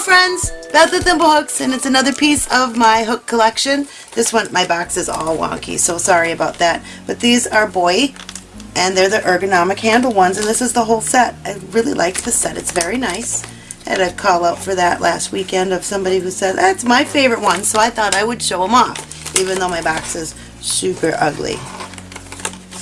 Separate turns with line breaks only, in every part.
Friends, Beth the Thimblehooks and it's another piece of my hook collection. This one, my box is all wonky, so sorry about that. But these are Boye and they're the ergonomic handle ones and this is the whole set. I really like the set, it's very nice. I had a call out for that last weekend of somebody who said, that's my favorite one, so I thought I would show them off, even though my box is super ugly.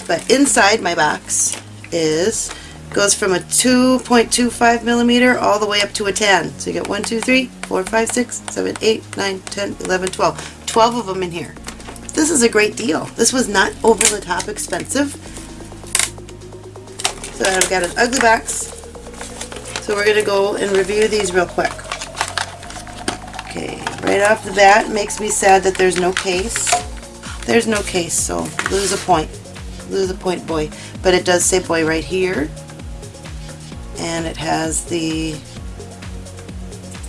But inside my box is goes from a 2.25 millimeter all the way up to a 10. So you get 1, 2, 3, 4, 5, 6, 7, 8, 9, 10, 11, 12. 12 of them in here. This is a great deal. This was not over the top expensive. So I've got an ugly box. So we're going to go and review these real quick. Okay, right off the bat, makes me sad that there's no case. There's no case, so lose a point. Lose a point, Boye. But it does say Boye right here and it has the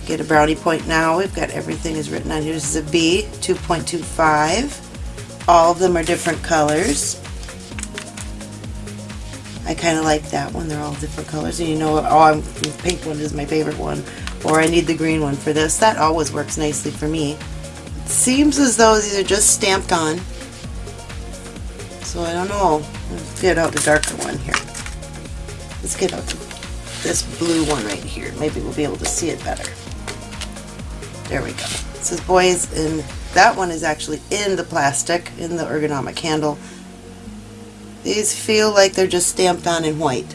get a brownie point now. We've got everything is written on here. This is a B 2.25 all of them are different colors. I kind of like that one. They're all different colors. And you know what? oh I'm, the pink one is my favorite one. Or I need the green one for this. That always works nicely for me. It seems as though these are just stamped on. So I don't know. Let's get out the darker one here. Let's get out the this blue one right here. Maybe we'll be able to see it better. There we go. It says boys, and that one is actually in the plastic, in the ergonomic handle. These feel like they're just stamped on in white.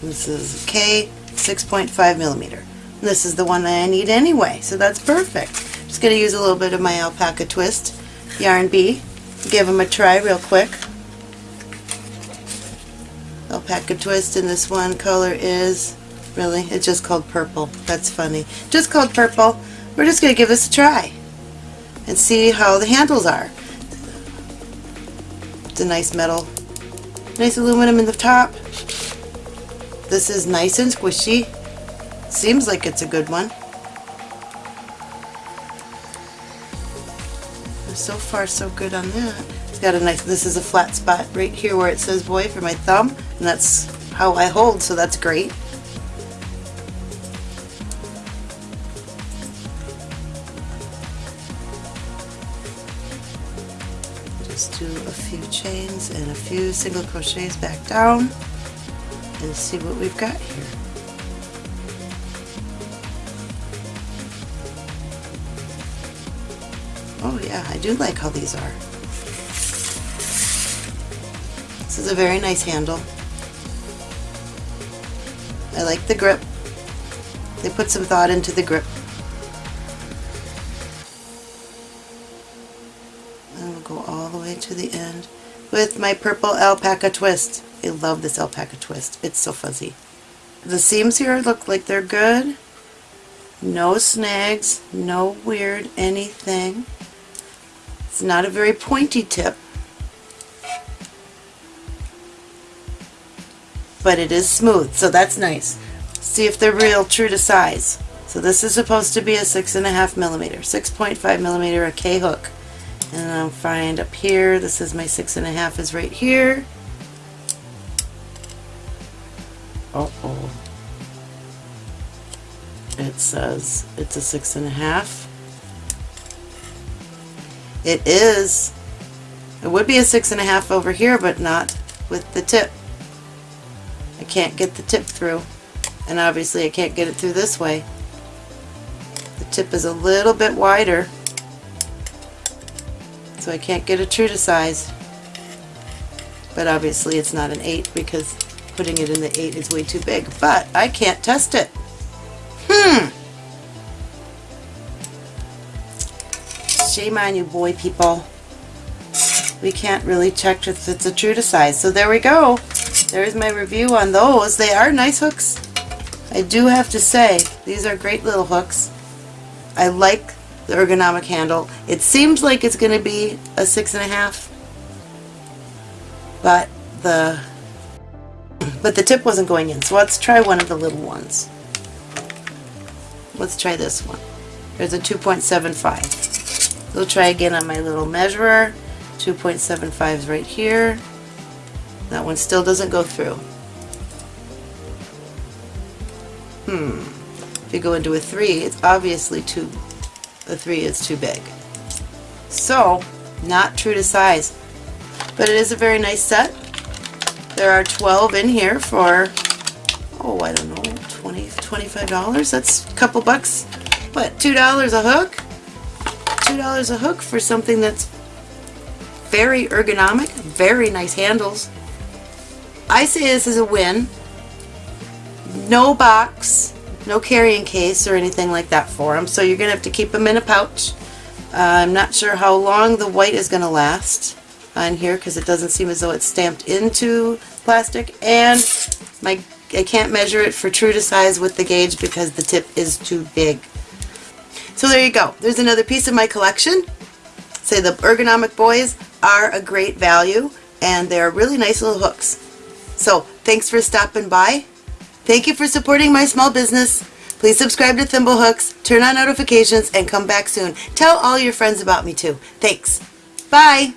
This is K 6.5 millimeter. This is the one that I need anyway, so that's perfect. Just going to use a little bit of my alpaca twist yarn B, Give them a try real quick alpaca twist and this one color is really it's just called purple. That's funny. Just called purple. We're just going to give this a try and see how the handles are. It's a nice metal nice aluminum in the top. This is nice and squishy. Seems like it's a good one. So far so good on that. It's got a nice, this is a flat spot right here where it says Boye for my thumb, and that's how I hold, so that's great. Just do a few chains and a few single crochets back down and see what we've got here. Oh yeah, I do like how these are. This is a very nice handle. I like the grip. They put some thought into the grip. And we'll go all the way to the end with my purple alpaca twist. I love this alpaca twist. It's so fuzzy. The seams here look like they're good. No snags, no weird anything. It's not a very pointy tip. But it is smooth, so that's nice. See if they're real true to size. So this is supposed to be a six and a half millimeter, 6.5 millimeter a K hook. And I'll find up here, this is my six and a half is right here. Uh oh. It says it's a six and a half. It is. It would be a six and a half over here, but not with the tip. I can't get the tip through and obviously I can't get it through this way. The tip is a little bit wider so I can't get it true to size but obviously it's not an 8 because putting it in the 8 is way too big but I can't test it. Hmm. Shame on you Boye people. We can't really check if it's a true to size so there we go there's my review on those. They are nice hooks. I do have to say, these are great little hooks. I like the ergonomic handle. It seems like it's going to be a six and a half, but the but the tip wasn't going in. So let's try one of the little ones. Let's try this one. There's a 2.75. We'll try again on my little measurer. 2.75 is right here. That one still doesn't go through. Hmm. If you go into a 3, it's obviously too, a 3 is too big. So, not true to size. But it is a very nice set. There are 12 in here for, oh, I don't know, 20 $25? That's a couple bucks. What, $2 a hook? $2 a hook for something that's very ergonomic, very nice handles. I say this is a win. No box, no carrying case or anything like that for them, so you're going to have to keep them in a pouch. Uh, I'm not sure how long the white is going to last on here because it doesn't seem as though it's stamped into plastic and my I can't measure it for true to size with the gauge because the tip is too big. So there you go. There's another piece of my collection. Say the ergonomic boys are a great value and they're really nice little hooks. So thanks for stopping by. Thank you for supporting my small business. Please subscribe to Thimblehooks, turn on notifications, and come back soon. Tell all your friends about me too. Thanks. Bye.